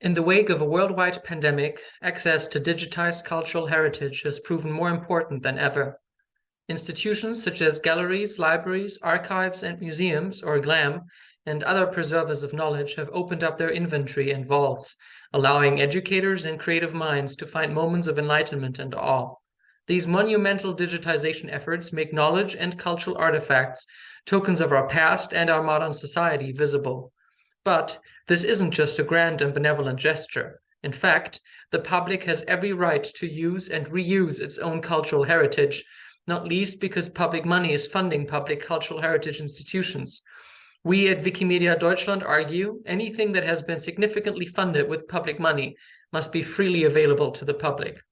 In the wake of a worldwide pandemic, access to digitized cultural heritage has proven more important than ever. Institutions such as galleries, libraries, archives, and museums, or GLAM, and other preservers of knowledge have opened up their inventory and vaults, allowing educators and creative minds to find moments of enlightenment and awe. These monumental digitization efforts make knowledge and cultural artifacts, tokens of our past and our modern society, visible. But this isn't just a grand and benevolent gesture. In fact, the public has every right to use and reuse its own cultural heritage, not least because public money is funding public cultural heritage institutions. We at Wikimedia Deutschland argue anything that has been significantly funded with public money must be freely available to the public.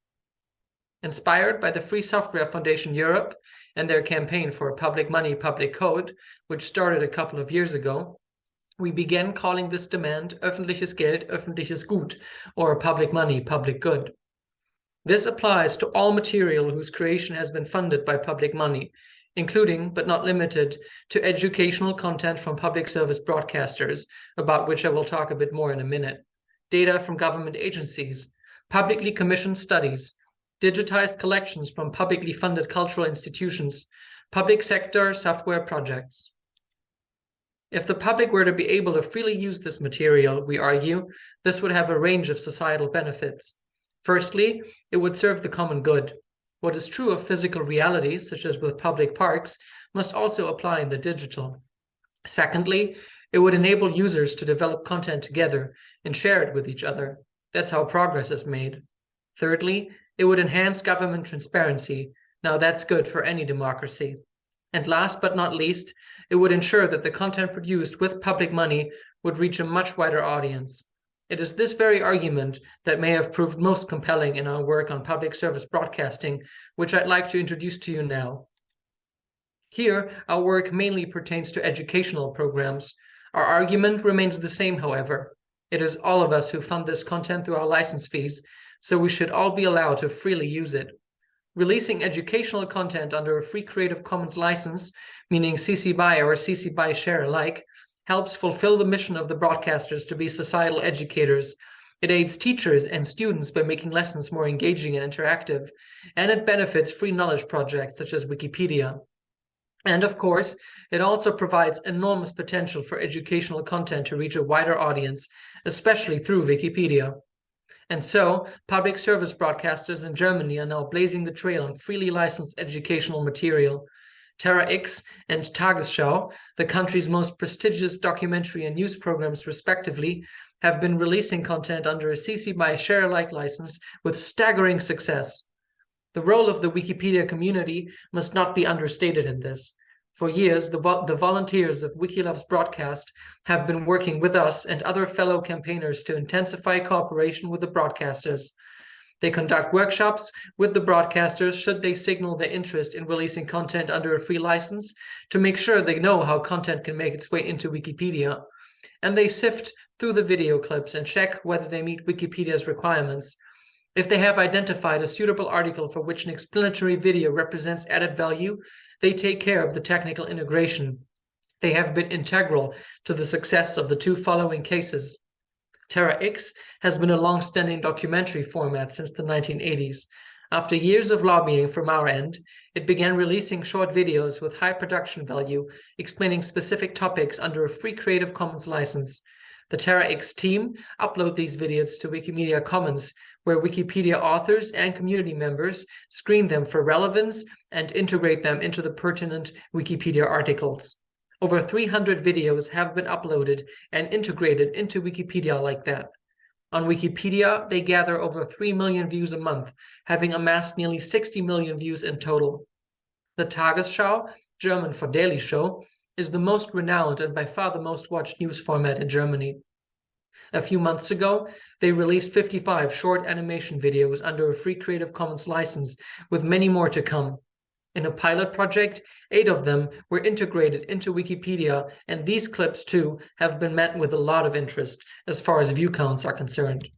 Inspired by the Free Software Foundation Europe and their campaign for a Public Money, Public Code, which started a couple of years ago, we began calling this demand öffentliches Geld, öffentliches Gut, or public money, public good. This applies to all material whose creation has been funded by public money, including, but not limited, to educational content from public service broadcasters, about which I will talk a bit more in a minute, data from government agencies, publicly commissioned studies, digitized collections from publicly funded cultural institutions, public sector software projects. If the public were to be able to freely use this material, we argue, this would have a range of societal benefits. Firstly, it would serve the common good. What is true of physical reality, such as with public parks, must also apply in the digital. Secondly, it would enable users to develop content together and share it with each other. That's how progress is made. Thirdly, it would enhance government transparency. Now that's good for any democracy. And last but not least, it would ensure that the content produced with public money would reach a much wider audience. It is this very argument that may have proved most compelling in our work on public service broadcasting, which I'd like to introduce to you now. Here, our work mainly pertains to educational programs. Our argument remains the same, however. It is all of us who fund this content through our license fees, so we should all be allowed to freely use it. Releasing educational content under a free Creative Commons license, meaning CC BY or CC BY share alike, helps fulfill the mission of the broadcasters to be societal educators. It aids teachers and students by making lessons more engaging and interactive, and it benefits free knowledge projects such as Wikipedia. And of course, it also provides enormous potential for educational content to reach a wider audience, especially through Wikipedia. And so, public service broadcasters in Germany are now blazing the trail on freely licensed educational material. Terra X and Tagesschau, the country's most prestigious documentary and news programs respectively, have been releasing content under a CC BY share alike license with staggering success. The role of the Wikipedia community must not be understated in this. For years, the, the volunteers of Wiki Loves Broadcast have been working with us and other fellow campaigners to intensify cooperation with the broadcasters. They conduct workshops with the broadcasters should they signal their interest in releasing content under a free license to make sure they know how content can make its way into Wikipedia. And they sift through the video clips and check whether they meet Wikipedia's requirements. If they have identified a suitable article for which an explanatory video represents added value, they take care of the technical integration. They have been integral to the success of the two following cases. Terra X has been a long-standing documentary format since the 1980s. After years of lobbying from our end, it began releasing short videos with high production value, explaining specific topics under a free Creative Commons license. The Terra X team upload these videos to Wikimedia Commons, where Wikipedia authors and community members screen them for relevance and integrate them into the pertinent Wikipedia articles. Over 300 videos have been uploaded and integrated into Wikipedia like that. On Wikipedia, they gather over 3 million views a month, having amassed nearly 60 million views in total. The Tagesschau, German for Daily Show, is the most renowned and by far the most watched news format in Germany. A few months ago, they released 55 short animation videos under a free Creative Commons license, with many more to come. In a pilot project, eight of them were integrated into Wikipedia, and these clips too have been met with a lot of interest as far as view counts are concerned.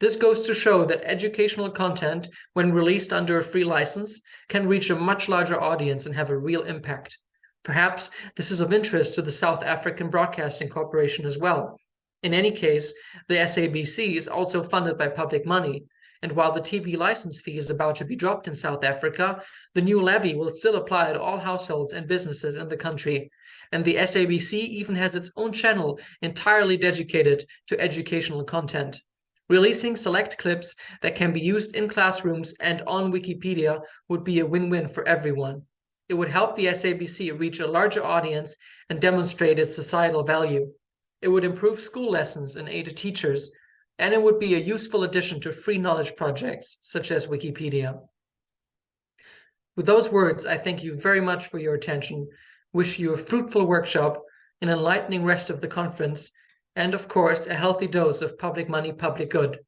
This goes to show that educational content, when released under a free license, can reach a much larger audience and have a real impact. Perhaps this is of interest to the South African Broadcasting Corporation as well, In any case, the SABC is also funded by public money, and while the TV license fee is about to be dropped in South Africa, the new levy will still apply to all households and businesses in the country. And the SABC even has its own channel entirely dedicated to educational content. Releasing select clips that can be used in classrooms and on Wikipedia would be a win-win for everyone. It would help the SABC reach a larger audience and demonstrate its societal value. It would improve school lessons and aid teachers, and it would be a useful addition to free knowledge projects such as Wikipedia. With those words, I thank you very much for your attention, wish you a fruitful workshop, an enlightening rest of the conference, and of course, a healthy dose of public money, public good.